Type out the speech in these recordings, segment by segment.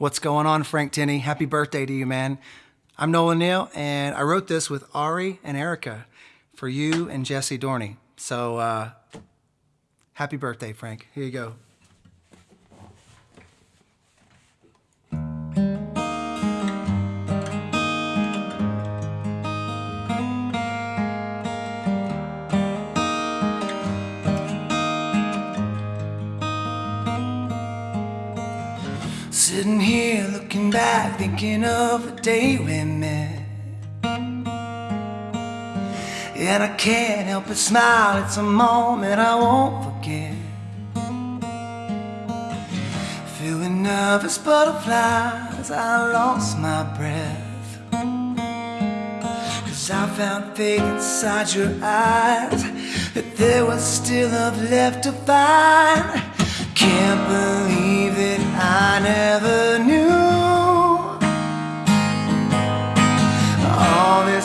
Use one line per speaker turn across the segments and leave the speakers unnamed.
What's going on, Frank Tinney? Happy birthday to you, man. I'm Nolan Neal, and I wrote this with Ari and Erica for you and Jesse Dorney. So, uh, happy birthday, Frank. Here you go. Sitting here looking back, thinking of the day we met. And I can't help but smile, it's a moment I won't forget. Feeling nervous butterflies, I lost my breath. Cause I found faith inside your eyes, that there was still love left to find. Can't believe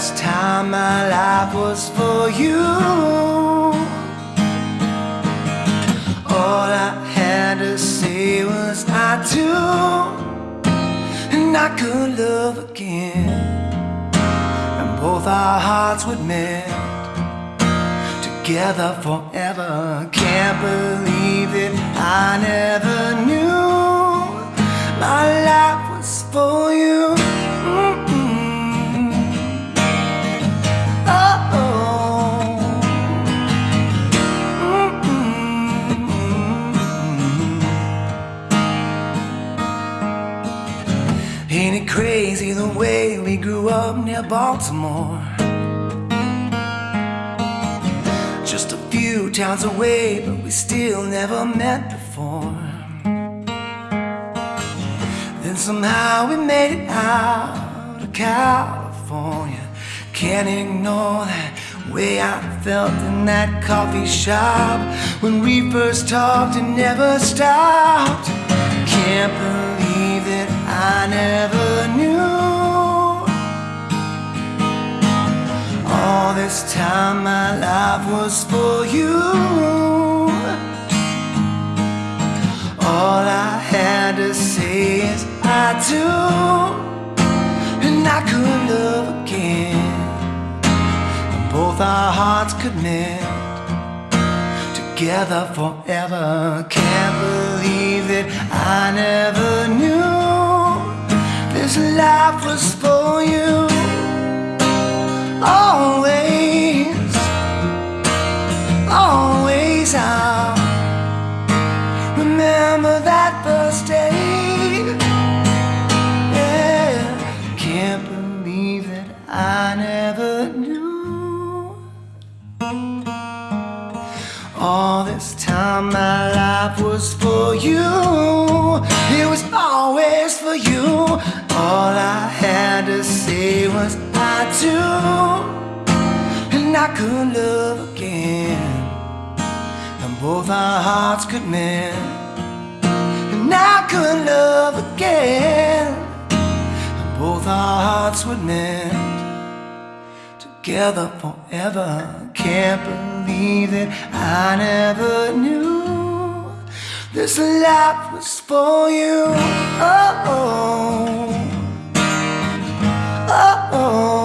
This time my life was for you. All I had to say was I do. And I could love again. And both our hearts would mend. Together forever. Can't believe that I never knew Ain't it crazy the way we grew up near Baltimore? Just a few towns away, but we still never met before. Then somehow we made it out of California. Can't ignore that way I felt in that coffee shop when we first talked and never stopped. Can't believe that I never knew. All this time my life was for you. All I had to say is I do. And I could love again. And both our hearts could mend Together forever. Can't believe that I never All this time my life was for you. It was always for you. All I had to say was I do. And I could love again. And both our hearts could mend. And I could love again. And both our hearts would mend Together forever. Can't believe that I never knew This life was for you. Oh, oh.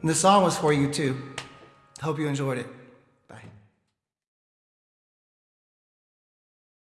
And the song was for you too. Hope you enjoyed it.